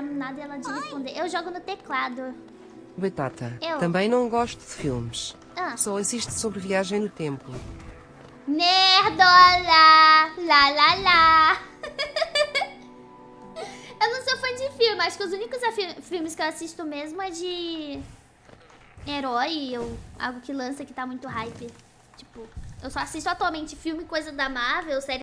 perguntar e ela de responder. Eu jogo no teclado. Batata, Eu. também não gosto de filmes. Ah. Só assisto sobre viagem no tempo. Nerdola! Lá, lá, lá! eu não sou fã de filme. Acho que os únicos filmes que eu assisto mesmo é de herói ou algo que lança que tá muito hype. Tipo, eu só assisto atualmente filme, coisa da Marvel, série